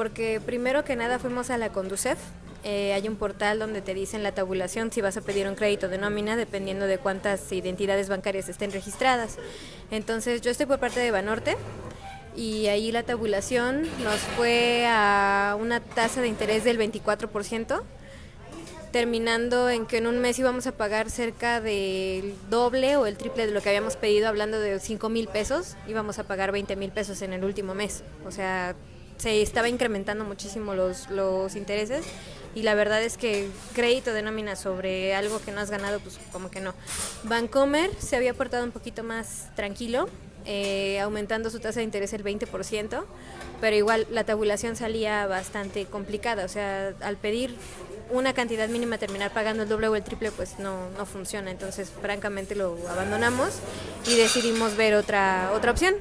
porque primero que nada fuimos a la Conducef. Eh, hay un portal donde te dicen la tabulación si vas a pedir un crédito de nómina dependiendo de cuántas identidades bancarias estén registradas. Entonces yo estoy por parte de Banorte y ahí la tabulación nos fue a una tasa de interés del 24%, terminando en que en un mes íbamos a pagar cerca del doble o el triple de lo que habíamos pedido, hablando de 5 mil pesos, íbamos a pagar 20 mil pesos en el último mes. O sea, se estaba incrementando muchísimo los, los intereses y la verdad es que crédito de nómina sobre algo que no has ganado, pues como que no. Bancomer se había portado un poquito más tranquilo, eh, aumentando su tasa de interés el 20%, pero igual la tabulación salía bastante complicada, o sea, al pedir una cantidad mínima terminar pagando el doble o el triple pues no, no funciona, entonces francamente lo abandonamos y decidimos ver otra, otra opción.